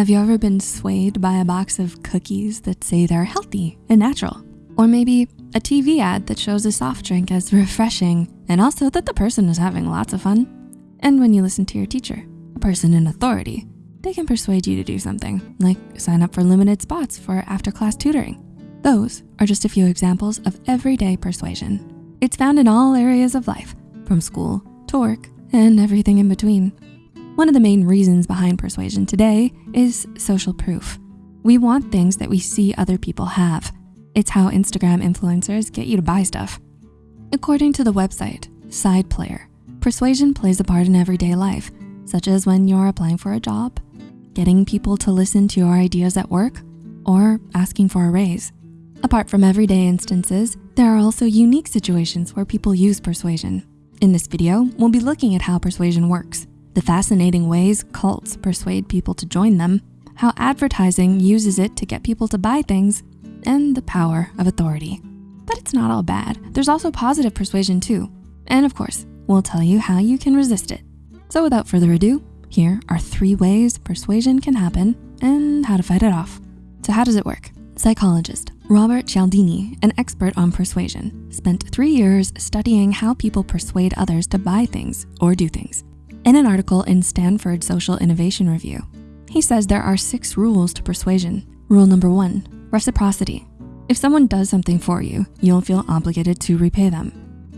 Have you ever been swayed by a box of cookies that say they're healthy and natural? Or maybe a TV ad that shows a soft drink as refreshing and also that the person is having lots of fun? And when you listen to your teacher, a person in authority, they can persuade you to do something like sign up for limited spots for after class tutoring. Those are just a few examples of everyday persuasion. It's found in all areas of life, from school to work and everything in between. One of the main reasons behind persuasion today is social proof. We want things that we see other people have. It's how Instagram influencers get you to buy stuff. According to the website, SidePlayer, persuasion plays a part in everyday life, such as when you're applying for a job, getting people to listen to your ideas at work, or asking for a raise. Apart from everyday instances, there are also unique situations where people use persuasion. In this video, we'll be looking at how persuasion works, the fascinating ways cults persuade people to join them, how advertising uses it to get people to buy things, and the power of authority. But it's not all bad. There's also positive persuasion too. And of course, we'll tell you how you can resist it. So without further ado, here are three ways persuasion can happen and how to fight it off. So how does it work? Psychologist Robert Cialdini, an expert on persuasion, spent three years studying how people persuade others to buy things or do things. In an article in Stanford Social Innovation Review, he says there are six rules to persuasion. Rule number one, reciprocity. If someone does something for you, you'll feel obligated to repay them.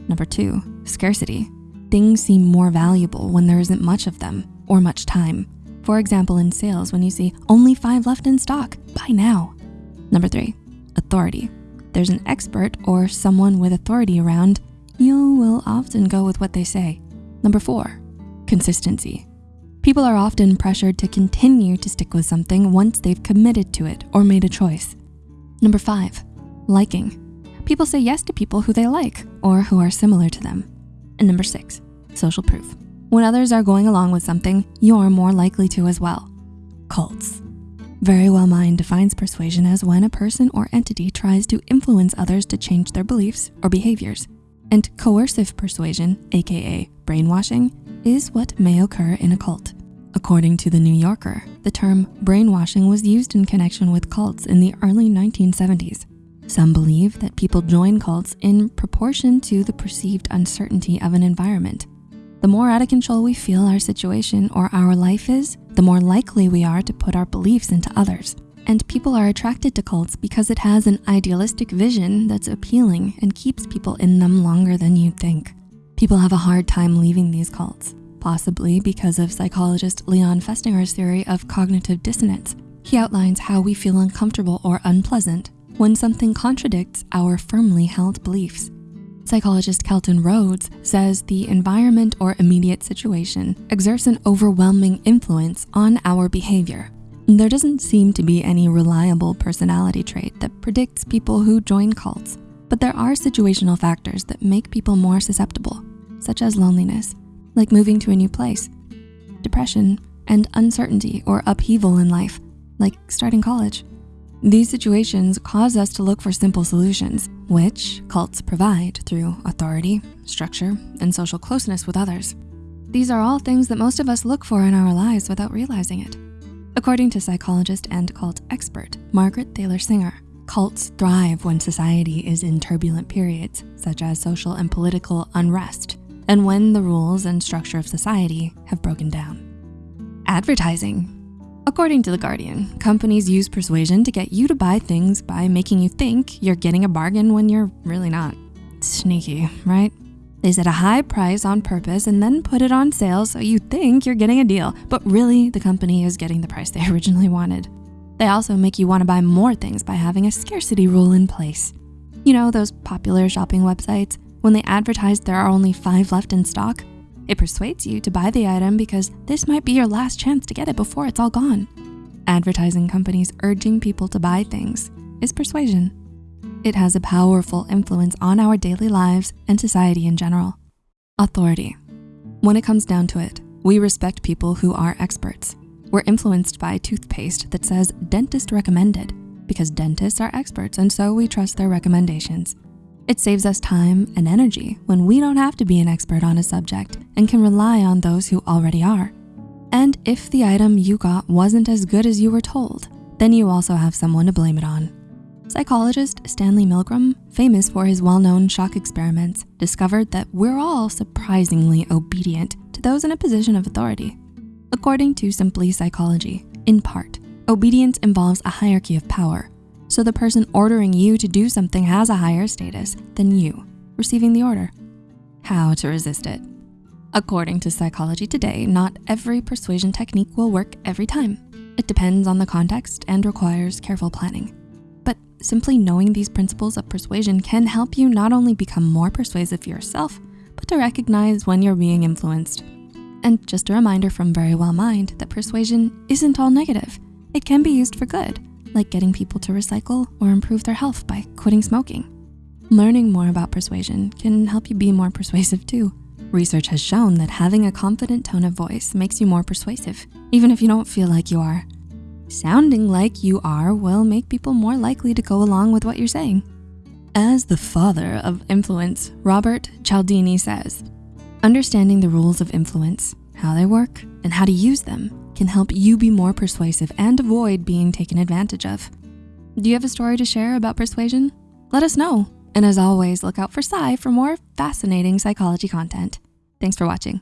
Number two, scarcity. Things seem more valuable when there isn't much of them or much time. For example, in sales, when you see only five left in stock, buy now. Number three, authority. There's an expert or someone with authority around, you will often go with what they say. Number four, consistency. People are often pressured to continue to stick with something once they've committed to it or made a choice. Number five, liking. People say yes to people who they like or who are similar to them. And number six, social proof. When others are going along with something, you're more likely to as well. Cults. Very Well Mind defines persuasion as when a person or entity tries to influence others to change their beliefs or behaviors. And coercive persuasion, AKA brainwashing, is what may occur in a cult. According to the New Yorker, the term brainwashing was used in connection with cults in the early 1970s. Some believe that people join cults in proportion to the perceived uncertainty of an environment. The more out of control we feel our situation or our life is, the more likely we are to put our beliefs into others. And people are attracted to cults because it has an idealistic vision that's appealing and keeps people in them longer than you'd think. People have a hard time leaving these cults, possibly because of psychologist Leon Festinger's theory of cognitive dissonance. He outlines how we feel uncomfortable or unpleasant when something contradicts our firmly held beliefs. Psychologist Kelton Rhoads says the environment or immediate situation exerts an overwhelming influence on our behavior. There doesn't seem to be any reliable personality trait that predicts people who join cults, but there are situational factors that make people more susceptible, such as loneliness, like moving to a new place, depression, and uncertainty or upheaval in life, like starting college. These situations cause us to look for simple solutions, which cults provide through authority, structure, and social closeness with others. These are all things that most of us look for in our lives without realizing it. According to psychologist and cult expert, Margaret Thaler Singer, cults thrive when society is in turbulent periods, such as social and political unrest, and when the rules and structure of society have broken down. Advertising According to The Guardian, companies use persuasion to get you to buy things by making you think you're getting a bargain when you're really not. Sneaky, right? They set a high price on purpose and then put it on sale so you think you're getting a deal, but really the company is getting the price they originally wanted. They also make you wanna buy more things by having a scarcity rule in place. You know those popular shopping websites? When they advertise there are only five left in stock, it persuades you to buy the item because this might be your last chance to get it before it's all gone. Advertising companies urging people to buy things is persuasion. It has a powerful influence on our daily lives and society in general. Authority. When it comes down to it, we respect people who are experts. We're influenced by toothpaste that says dentist recommended because dentists are experts and so we trust their recommendations. It saves us time and energy when we don't have to be an expert on a subject and can rely on those who already are. And if the item you got wasn't as good as you were told, then you also have someone to blame it on. Psychologist Stanley Milgram, famous for his well-known shock experiments, discovered that we're all surprisingly obedient to those in a position of authority. According to Simply Psychology, in part, obedience involves a hierarchy of power. So the person ordering you to do something has a higher status than you receiving the order. How to resist it. According to Psychology Today, not every persuasion technique will work every time. It depends on the context and requires careful planning. But simply knowing these principles of persuasion can help you not only become more persuasive yourself, but to recognize when you're being influenced. And just a reminder from Very Well Mind that persuasion isn't all negative. It can be used for good, like getting people to recycle or improve their health by quitting smoking. Learning more about persuasion can help you be more persuasive too. Research has shown that having a confident tone of voice makes you more persuasive, even if you don't feel like you are. Sounding like you are will make people more likely to go along with what you're saying. As the father of influence, Robert Cialdini says, understanding the rules of influence, how they work, and how to use them can help you be more persuasive and avoid being taken advantage of. Do you have a story to share about persuasion? Let us know. And as always, look out for Psy for more fascinating psychology content. Thanks for watching.